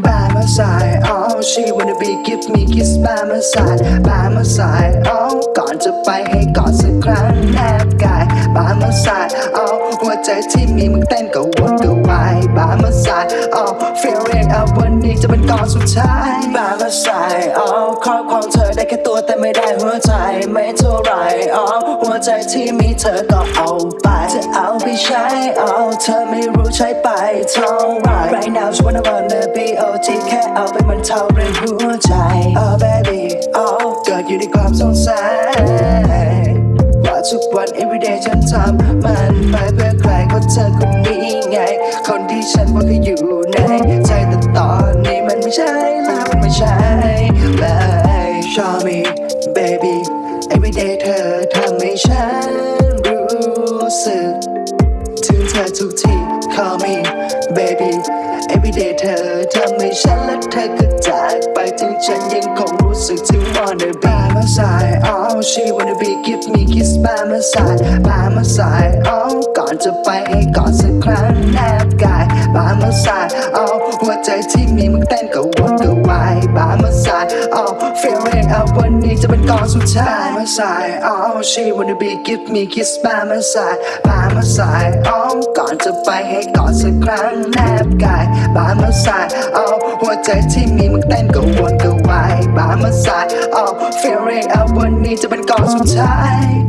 my side oh she wanna be give me kiss by my side by my side oh ก่อนจะไปให้กอดสักครั้งแนบกาย by my side oh หัวใจที่มีมึงเต้นก็วนก็วาย by my side oh feeling เอาวันนี้จะเป็นก่อนสุดท้าย by my side oh ครอบครองเธอได้แค่ตัวแต่ไม่ได้หัวใจไม่เท่าไหร oh หัวใจที่มีเธอก็เอาไปจะเอาไปใช้ oh เธอไม่รู้ใช้ไปเท่าไร right now just wanna wanna be OG แค่ เอาไปมันเท่าเรื่องหัวใจ oh baby oh เกิดอยู่ในความสงสัยว่าทุกวัน everyday ฉันทำมันไปเพื่อใครก็เธอคนนี้ไง คนที่ฉันว่าก็อยู่ในใจแต่ตอนนี้มันไม่ใช่แล้วมันไม่ใช่เลย Show me baby everyday เธอทำให้ฉันรู้สึก ถึงเธอทุกที call me baby everyday เธอทำ ฉันและเธอก็จากไปถึงฉันยังคงรู้สึกถึง wanna be my side oh she wanna be give me kiss by my side by my side oh ก่อนจะไปให้กอดสักครั้ง บามาสายเอา feeling เอาวันนี้จะเป็นกองสุดท้ายมาสายเอา she wanna be give me kiss บามาสายบามาสายเอก่อนจะไปให้กอดสักครั้งแนบกายบามาสายเอหัวใจที่มีมันเต้นก็วนก็วายบามาสายเอา feeling เอาวันนี้จะเป็นกองสุดท้าย